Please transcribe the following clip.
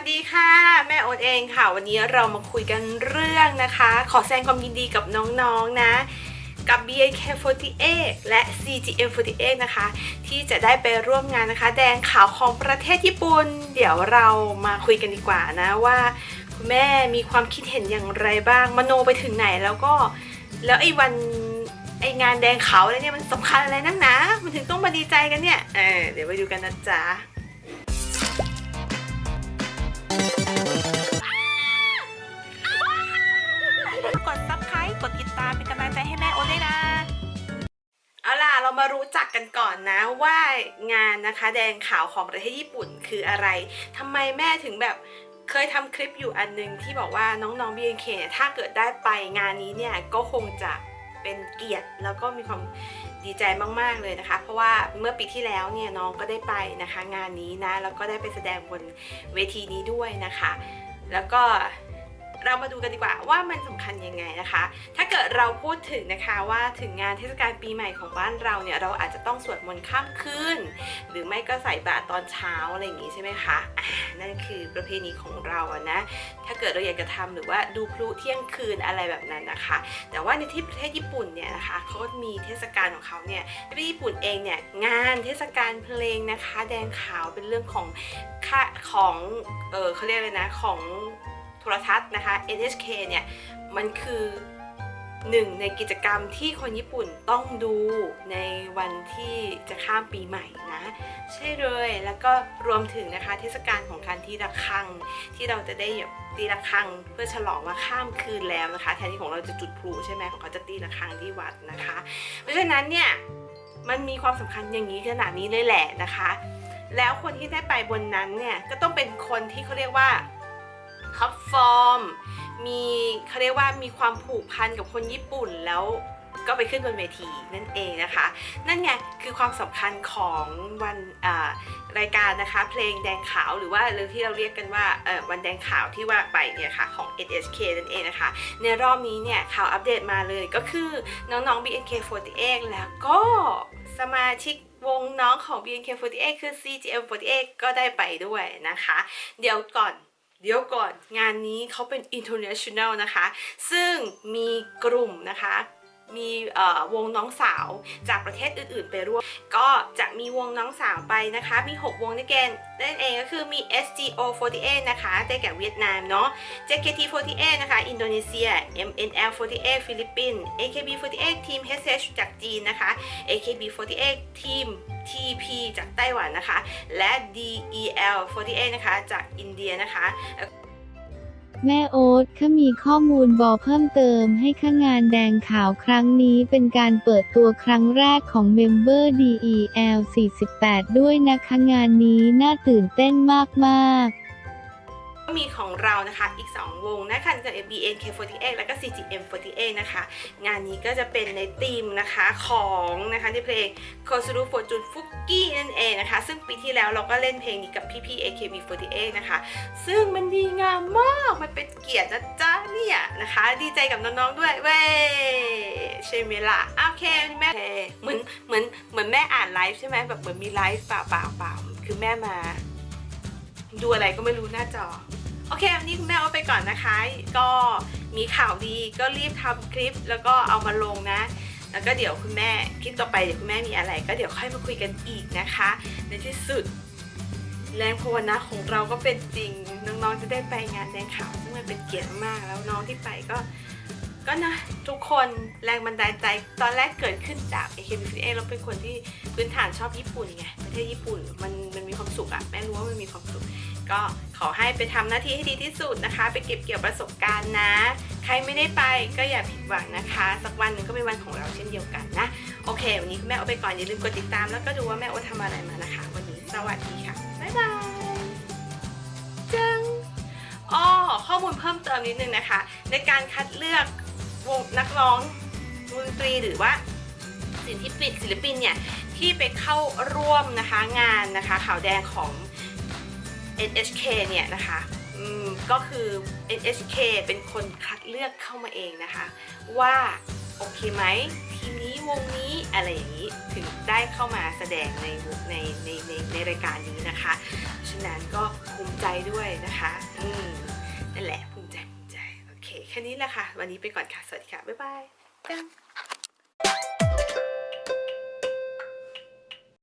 สดีค่ะ แม่โอ๊ตเองค่ะ วันนี้เรามาคุยกันเรื่องนะคะ ขอแสดงความยินดีกับน้องๆนะกับ BNK48 และ CGM48 นะคะ ที่จะได้ไปร่วมงานนะคะ แดงขาวของประเทศญี่ปุ่น เดี๋ยวเรามาคุยกันดีกว่านะว่า คุณแม่มีความคิดเห็นอย่างไรบ้าง มโนไปถึงไหนแล้วก็ แล้วไอ้วันไองานแดงขาวอะไรเนี่ยมันสำคัญอะไรนักหนา มันถึงต้องมาดีใจกันเนี่ยเออเดี๋ยวไปดูกันนะจ๊ะ มารู้จักกันก่อนนะว่างานนะคะ แดงขาวของประเทศญี่ปุ่นคืออะไรทำไมแม่ถึงแบบเคยทำคลิปอยู่อันนึงที่บอกว่าน้องๆ BNK เนี่ยถ้าเกิดได้ไปงานนี้เนี่ยก็คงจะเป็นเกียรติแล้วก็มีความดีใจมากๆเลยนะคะ เพราะว่าเมื่อปีที่แล้วเนี่ยน้องก็ได้ไปนะคะ งานนี้นะแล้วก็ได้ไปแสดงบนเวทีนี้ด้วยนะคะ แล้วก็ เรามาดูกันดีกว่าว่ามันสำคัญยังไงนะคะ ถ้าเกิดเราพูดถึงนะคะว่าถึงงานเทศกาลปีใหม่ของบ้านเราเนี่ยเราอาจจะต้องสวดมนต์ข้ามคืนหรือไม่ก็ใส่บาตรตอนเช้าอะไรอย่างงี้ใช่ไหมคะนั่นคือประเพณีของเราอะนะ ถ้าเกิดเราอยากจะทำหรือว่าดูพลุเที่ยงคืนอะไรแบบนั้นนะคะ แต่ว่าในที่ประเทศญี่ปุ่นเนี่ยนะคะเขามีเทศกาลของเขาเนี่ยในประเทศญี่ปุ่นเองเนี่ยงานเทศกาลเพลงนะคะ แดงขาวเป็นเรื่องของค่าของเออเขาเรียกเลยนะของ โทรทัศน์นะคะ NHK เนี่ยมันคือหนึ่งในกิจกรรมที่คนญี่ปุ่นต้องดูในวันที่จะข้ามปีใหม่นะ ใช่เลยแล้วก็รวมถึงนะคะเทศกาลของการที่ระฆัง ที่เราจะได้แบบตีระฆังเพื่อฉลองว่าข้ามคืนแล้วนะคะ แทนที่ของเราจะจุดพลุใช่ไหมของเขาจะตีระฆังที่วัดนะคะ เพราะฉะนั้นเนี่ยมันมีความสำคัญอย่างนี้ขนาดนี้เลยแหละนะคะ แล้วคนที่ได้ไปบนนั้นเนี่ยก็ต้องเป็นคนที่เขาเรียกว่า top form มีเขาเรียกว่ามีความผูกพันกับคนญี่ปุ่นแล้วก็ไปขึ้นบนเวทีนั่นเองนะคะ นั่นไงคือความสำคัญของวันรายการนะคะ เพลงแดงขาวหรือว่าหรือที่เราเรียกกันว่าวันแดงขาวที่ว่าไปเนี่ยค่ะของ NHK นั่นเองนะคะ ในรอบนี้เนี่ยข่าวอัปเดตมาเลยก็คือน้องๆ BNK48 แล้วก็สมาชิกวงน้องของ BNK48 คือ CGM48 ก็ได้ไปด้วยนะคะ เดี๋ยวก่อน เดี๋ยวก่อนงานนี้เขาเป็น international นะคะ ซึ่งมีกลุ่มนะคะ มีวงน้องสาวจากประเทศอื่นๆ ไปร่วม ก็จะมีวงน้องสาวไปนะคะ มี 6 วงด้วยกันนั่นเองก็คือมี SGO48 นะคะได้แก่เวียดนามเนาะ JKT48 นะคะ อินโดนีเซีย MNL48 ฟิลิปปินส์ AKB48 Team SH จากจีนนะคะ AKB48 ทีม TP จากไต้หวันนะคะ และ DEL48 นะคะ จากอินเดียนะคะ แม่โอ๊ตข้ามีข้อมูลบอเพิ่มเติมให้ข้างานแดงขาวครั้งนี้เป็นการเปิดตัวครั้งแรกของเมมเบอร์ DEL 48 ด้วยนะคะงานนี้น่าตื่นเต้นมากๆก็ มีของเรานะคะอีก 2 วงนะคะจะ BNK48 แล้วก็ CGM48 นะคะ งานนี้ก็จะเป็นในธีมนะคะของนะคะในเพลง k o s u r u Fortune Fuki นั่นเองนะคะ ซึ่งปีที่แล้วเราก็เล่นเพลงนี้กับพี่ๆ AKB48 นะคะ ซึ่งมันดีงามมากมันเป็นเกียรตินะจ๊ะเนี่ยนะคะ ดีใจกับน้องๆด้วยเว้ยใช่ไหมล่ะโอเคแม่เหมือนเหมือนเหมือนแม่อ่านไลฟ์ใช่ไหมแบบเหมือนมีไลฟ์เปล่าเปล่าเปล่าคือแม่มา ดูอะไรก็ไม่รู้หน้าจอ โอเควันนี้คุณแม่เอาไปก่อนนะคะ ก็มีข่าวดีก็รีบทำคลิปแล้วก็เอามาลงนะ แล้วก็เดี๋ยวคุณแม่คลิปต่อไปเดี๋ยวคุณแม่มีอะไร ก็เดี๋ยวค่อยมาคุยกันอีกนะคะ ในที่สุดแรงภาวนาของเราก็เป็นจริง น้องๆจะได้ไปงานแดงขาวซึ่งมันเป็นเกียรติมากแล้วน้องที่ไปก็ก็นะทุกคนแรงบันดาลใจตอนแรกเกิดขึ้นจาก AKB48 เราเป็นคนที่พื้นฐานชอบญี่ปุ่นไงประเทศญี่ปุ่นมันมันมีความสุขอะแม่รู้ว่ามันมีความสุข ก็ขอให้ไปทำหน้าที่ให้ดีที่สุดนะคะ ไปเก็บเกี่ยวประสบการณ์นะ ใครไม่ได้ไปก็อย่าผิดหวังนะคะ สักวันหนึ่งก็เป็นวันของเราเช่นเดียวกันนะ โอเค วันนี้แม่เอาไปก่อนอย่าลืมกดติดตามแล้วก็ดูว่าแม่โอทำอะไรมานะคะ วันนี้สวัสดีค่ะบ๊ายบายจังอ้อข้อมูลเพิ่มเติมนิดนึงนะคะ ในการคัดเลือกวงนักร้องวงดนตรีหรือว่าศิลปินศิลปินเนี่ยที่ไปเข้าร่วมนะคะงานนะคะข่าวแดงของ NHK เนี่ยนะคะอืมก็คือ NHK เป็นคนคัดเลือกเข้ามาเองนะคะ ว่าโอเคไหมทีนี้วงนี้อะไรอย่างนี้ถึงได้เข้ามาแสดงในในในในในรายการนี้นะคะฉะนั้นก็ภูมิใจด้วยนะคะอืมนั่นแหละภูมิใจภูมิใจโอเคแค่นี้แหละค่ะ วันนี้ไปก่อนค่ะ สวัสดีค่ะ บ๊ายบาย